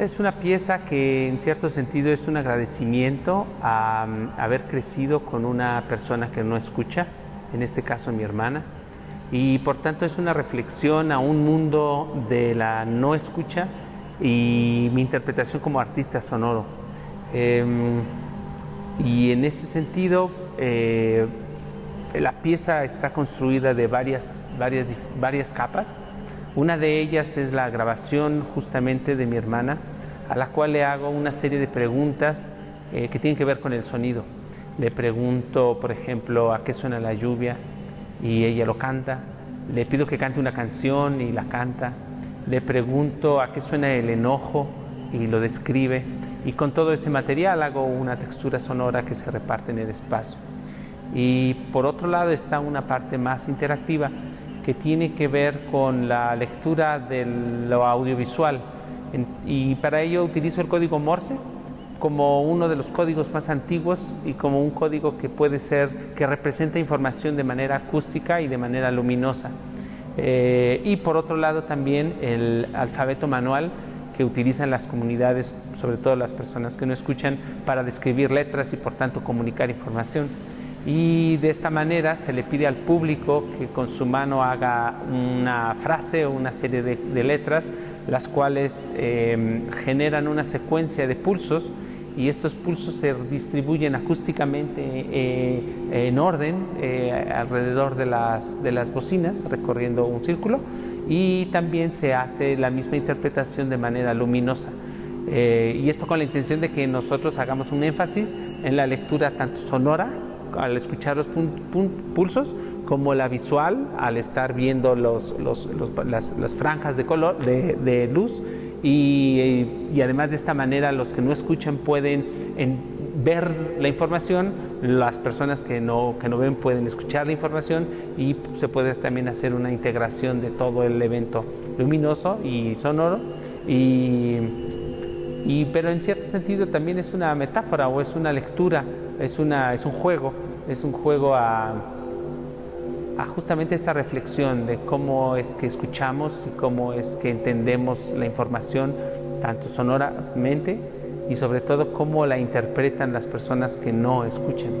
Es una pieza que en cierto sentido es un agradecimiento a, a haber crecido con una persona que no escucha, en este caso mi hermana, y por tanto es una reflexión a un mundo de la no escucha y mi interpretación como artista sonoro. Em, y en ese sentido, eh, la pieza está construida de varias, varias, varias capas. Una de ellas es la grabación justamente de mi hermana, a la cual le hago una serie de preguntas eh, que tienen que ver con el sonido. Le pregunto, por ejemplo, a qué suena la lluvia y ella lo canta. Le pido que cante una canción y la canta. Le pregunto a qué suena el enojo y lo describe. Y con todo ese material hago una textura sonora que se reparte en el espacio. Y por otro lado está una parte más interactiva que tiene que ver con la lectura de lo audiovisual. Y para ello utilizo el código Morse como uno de los códigos más antiguos y como un código que puede ser, que representa información de manera acústica y de manera luminosa. Eh, y por otro lado también el alfabeto manual que utilizan las comunidades, sobre todo las personas que no escuchan, para describir letras y por tanto comunicar información. Y de esta manera se le pide al público que con su mano haga una frase o una serie de, letras, las cuales eh, generan una secuencia de pulsos y estos pulsos se distribuyen acústicamente eh, en orden eh, alrededor de las, de las bocinas, recorriendo un círculo y también se hace la misma interpretación de manera luminosa. Eh, y esto con la intención de que nosotros hagamos un énfasis en la lectura tanto sonora al escuchar los pulsos como la visual al estar viendo los, las, franjas de color de, luz y, y, además de esta manera los que no escuchan pueden ver la información, las personas que no, que no ven pueden escuchar la información y se puede también hacer una integración de todo el evento luminoso y sonoro. Y, y, pero en cierto sentido también es una metáfora o es una lectura, es, una, es un juego, es un juego a, justamente esta reflexión de cómo es que escuchamos y cómo es que entendemos la información, tanto sonoramente y sobre todo cómo la interpretan las personas que no escuchan.